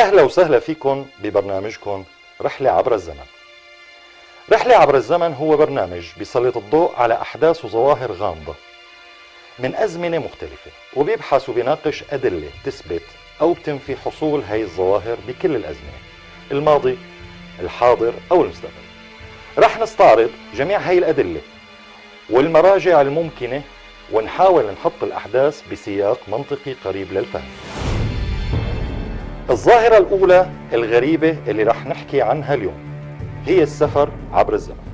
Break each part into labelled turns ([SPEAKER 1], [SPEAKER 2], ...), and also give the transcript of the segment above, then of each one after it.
[SPEAKER 1] أهلا وسهلا فيكم ببرنامجكم رحلة عبر الزمن. رحلة عبر الزمن هو برنامج بيسلط الضوء على أحداث وظواهر غامضة من أزمنة مختلفة وبيبحث وبيناقش أدلة تثبت أو بتنفي حصول هاي الظواهر بكل الأزمنة الماضي الحاضر أو المستقبل. رح نستعرض جميع هاي الأدلة والمراجع الممكنة ونحاول نحط الأحداث بسياق منطقي قريب للفهم. الظاهرة الأولى الغريبة اللي رح نحكي عنها اليوم هي السفر عبر الزمن.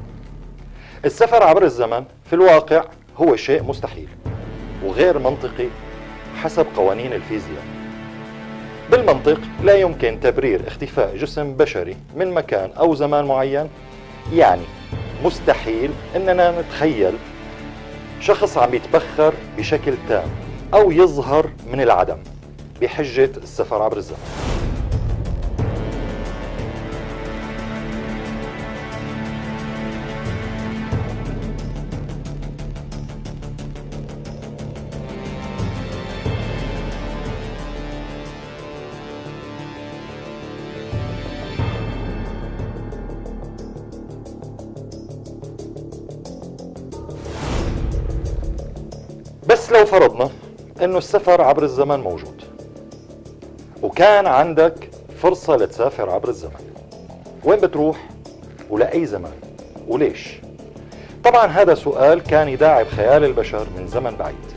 [SPEAKER 1] السفر عبر الزمن في الواقع هو شيء مستحيل وغير منطقي حسب قوانين الفيزياء. بالمنطق لا يمكن تبرير اختفاء جسم بشري من مكان أو زمان معين. يعني مستحيل أننا نتخيل شخص عم يتبخر بشكل تام أو يظهر من العدم. بحجة السفر عبر الزمن. بس لو فرضنا إنه السفر عبر الزمن موجود. وكان عندك فرصة لتسافر عبر الزمن. وين بتروح؟ ولأي زمان وليش؟ طبعا هذا سؤال كان يداعب خيال البشر من زمن بعيد.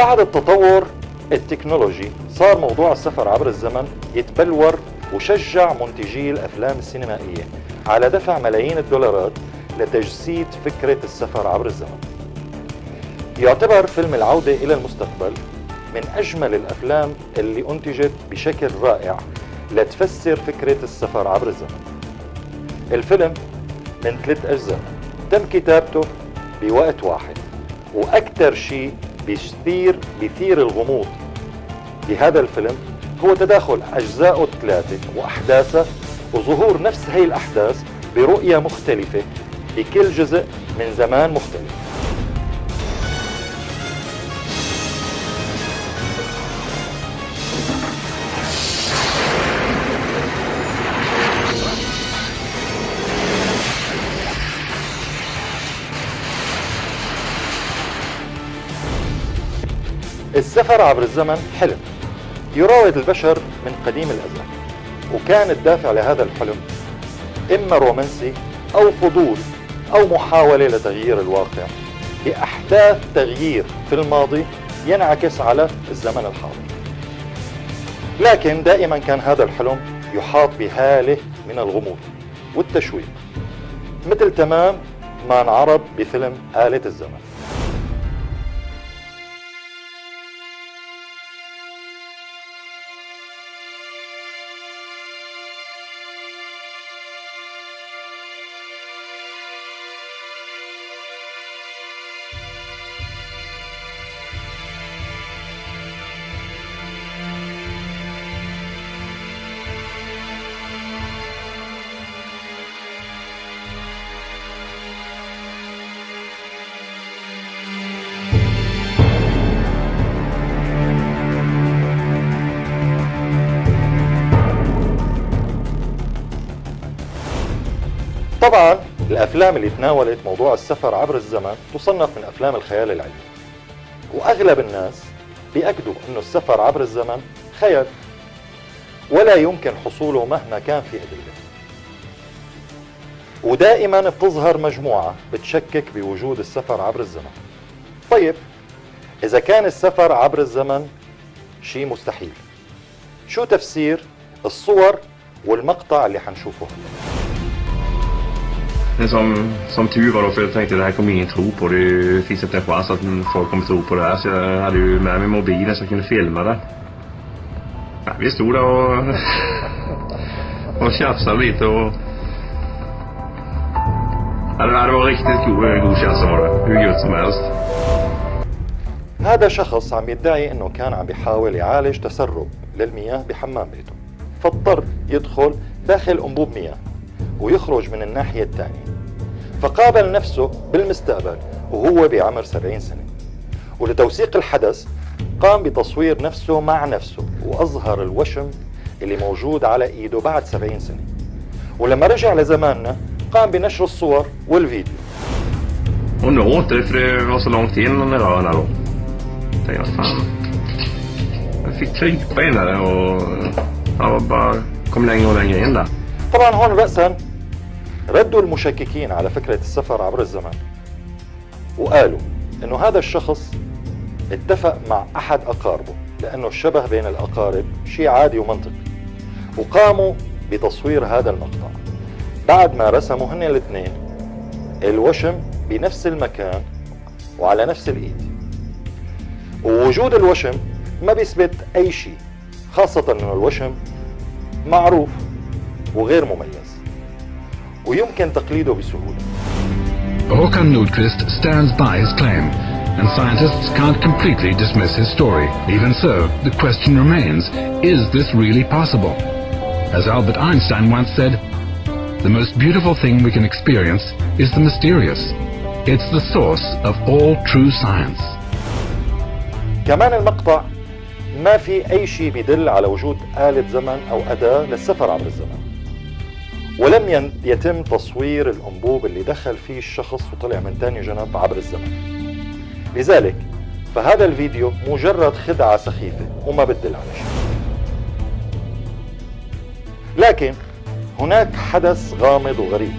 [SPEAKER 1] بعد التطور التكنولوجي صار موضوع السفر عبر الزمن يتبلور وشجع منتجي الأفلام السينمائية على دفع ملايين الدولارات لتجسيد فكرة السفر عبر الزمن. يعتبر فيلم العودة إلى المستقبل من أجمل الأفلام اللي أنتجت بشكل رائع لتفسر فكرة السفر عبر الزمن. الفيلم من ثلاث أجزاء تم كتابته بوقت واحد وأكثر شيء بيثير بيثير الغموض. بهذا الفيلم هو تداخل أجزائه الثلاثة وأحداثه وظهور نفس هي الأحداث برؤية مختلفة بكل جزء من زمان مختلف. السفر عبر الزمن حلم. يراود البشر من قديم الأزل وكان الدافع لهذا الحلم إما رومانسي أو فضول أو محاولة لتغيير الواقع بأحداث تغيير في الماضي ينعكس على الزمن الحاضر. لكن دائما كان هذا الحلم يحاط بهالة من الغموض والتشويق مثل تمام ما انعرض بفيلم آلة الزمن. طبعا الأفلام اللي تناولت موضوع السفر عبر الزمن تصنف من أفلام الخيال العلمي. وأغلب الناس بيأكدوا انه السفر عبر الزمن خيال. ولا يمكن حصوله مهما كان في أدلة. ودائما بتظهر مجموعة بتشكك بوجود السفر عبر الزمن. طيب إذا كان السفر عبر الزمن شيء مستحيل شو تفسير الصور والمقطع اللي حنشوفه؟ هلا
[SPEAKER 2] Men som, som tur var då, för jag tänkte det här kommer ingen tro på. Det finns inte en chans att folk kommer tro på det här. Så jag hade ju med mig mobilen så jag kunde filma det. Ja, vi stod där och, och tjafsade lite och Ja, det var riktigt god, god känsla var det. Hur gött som helst.
[SPEAKER 1] هذا شخص عم يدعي انه كان عم بيحاول يعالج تسرب للمياه بحمام بيته فاضطر يدخل داخل انبوب مياه ويخرج من الناحية الثانية فقابل نفسه بالمستقبل وهو بعمر 70 سنة ولتوثيق الحدث قام بتصوير نفسه مع نفسه وأظهر الوشم اللي موجود على إيده بعد 70 سنة ولما رجع لزماننا قام بنشر الصور والفيديو
[SPEAKER 2] Och nu så långt in den där rören då. Tänkte jag, fan. Jag fick krypa in där och bara kom längre och längre in där.
[SPEAKER 1] طبعا هون رأسا ردوا المشككين على فكرة السفر عبر الزمن وقالوا إنه هذا الشخص اتفق مع أحد أقاربه لأنه الشبه بين الأقارب شيء عادي ومنطقي. وقاموا بتصوير هذا المقطع. بعد ما رسموا هن الاثنين الوشم بنفس المكان وعلى نفس الإيد. ووجود الوشم ما بيثبت أي شيء خاصة إنه الوشم معروف وغير مميز. ويمكن تقليده بسهولة
[SPEAKER 3] Håkan Nordqvist stands by his claim, and scientists can't completely dismiss his story. Even so, the question remains, is this really possible? As Albert Einstein once said, the most beautiful thing we can experience is the mysterious. It's the source of all true science.
[SPEAKER 1] كمان المقطع ما في أي شيء بيدل على وجود آلة زمن أو أداة للسفر عبر الزمن ولم يتم تصوير الأنبوب اللي دخل فيه الشخص وطلع من تاني جنب عبر الزمن. لذلك فهذا الفيديو مجرد خدعة سخيفة وما بتدل على شيء لكن هناك حدث غامض وغريب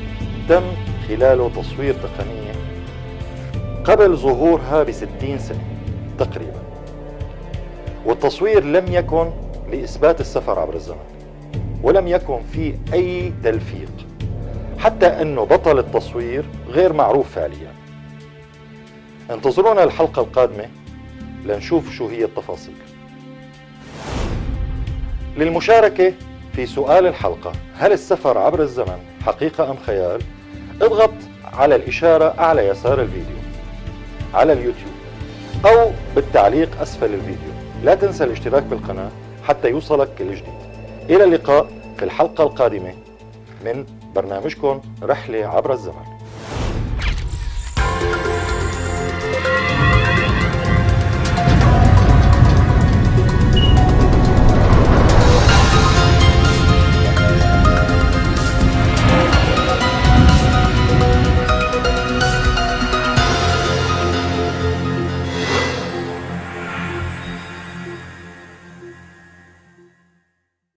[SPEAKER 1] تم خلاله تصوير تقنية قبل ظهورها بستين سنة تقريبا. والتصوير لم يكن لإثبات السفر عبر الزمن. ولم يكن فيه أي تلفيق حتى أنه بطل التصوير غير معروف فعليا. انتظرونا الحلقة القادمة لنشوف شو هي التفاصيل. للمشاركة في سؤال الحلقة هل السفر عبر الزمن حقيقة أم خيال؟ اضغط على الإشارة أعلى يسار الفيديو على اليوتيوب أو بالتعليق أسفل الفيديو. لا تنسى الاشتراك بالقناة حتى يوصلك كل جديد. إلى اللقاء في الحلقة القادمة من برنامجكم رحلة عبر الزمن.